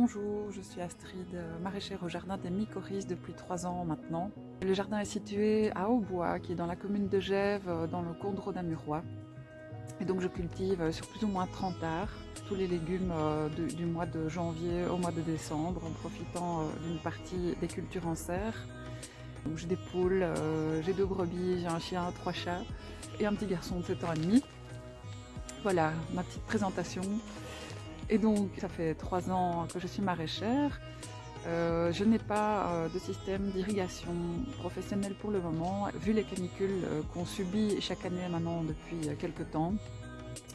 Bonjour, je suis Astrid, euh, maraîchère au jardin des Mycorhizes depuis trois ans maintenant. Le jardin est situé à Aubois, qui est dans la commune de Gèves, euh, dans le Condro d'Amurois. Et donc je cultive euh, sur plus ou moins 30 arts tous les légumes du mois de janvier au mois de décembre en profitant d'une partie des cultures en serre. J'ai des poules, j'ai deux brebis, j'ai un chien, trois chats et un petit garçon de 7 ans et demi. Voilà ma petite présentation. Et donc, ça fait trois ans que je suis maraîchère. Euh, je n'ai pas euh, de système d'irrigation professionnel pour le moment. Vu les canicules euh, qu'on subit chaque année maintenant depuis quelques temps,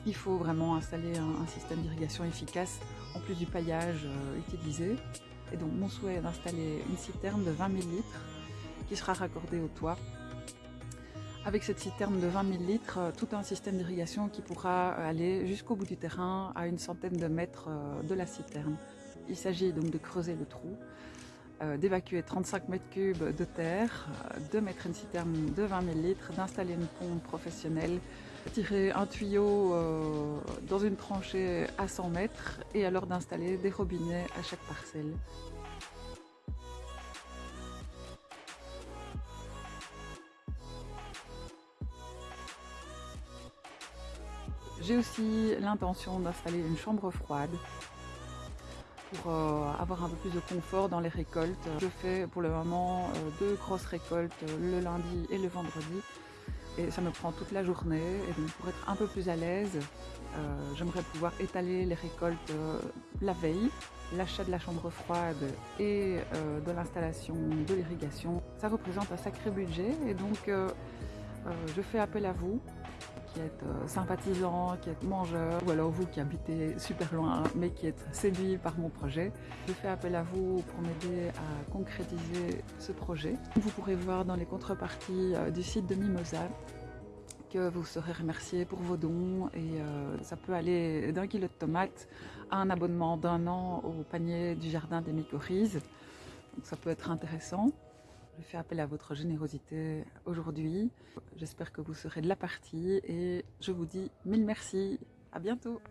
il faut vraiment installer un, système d'irrigation efficace en plus du paillage utilisé. Et donc mon souhait est d'installer une citerne de 20 000 litres qui sera raccordée au toit avec cette citerne de 20 000 litres, euh, tout un système d'irrigation qui pourra aller jusqu'au bout du terrain, à une centaine de mètres euh, de la citerne. Il s'agit donc de creuser le trou, euh, d'évacuer 35 mètres cubes de terre, de mettre une citerne de 20 000 litres, d'installer une pompe professionnelle, tirer un tuyau dans une tranchée à 100 mètres et alors d'installer des robinets à chaque parcelle. J'ai aussi l'intention d'installer une chambre froide pour euh, avoir un peu plus de confort dans les récoltes. Je fais pour le moment euh, deux grosses récoltes le lundi et le vendredi. Et ça me prend toute la journée. Et donc pour être un peu plus à l'aise euh, j'aimerais pouvoir étaler les récoltes la veille. L'achat de la chambre froide et de l'installation de l'irrigation. Ça représente un sacré budget. Et donc je fais appel à vous qui êtes euh, sympathisant, qui êtes mangeur, ou alors vous qui habitez super loin mais qui êtes séduit par mon projet. Je fais appel à vous pour m'aider à concrétiser ce projet. Vous pourrez voir dans les contreparties euh, du site de Mimosa que vous serez remercié pour vos dons et euh, ça peut aller d'un kilo de tomates à un abonnement d'un an au panier du jardin des mycorhizes. Donc ça peut être intéressant. Je fais appel à votre générosité aujourd'hui. J'espère que vous serez de la partie et je vous dis mille merci. À bientôt.